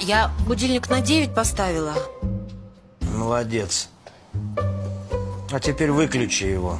Я будильник на 9 поставила. Молодец. А теперь выключи его.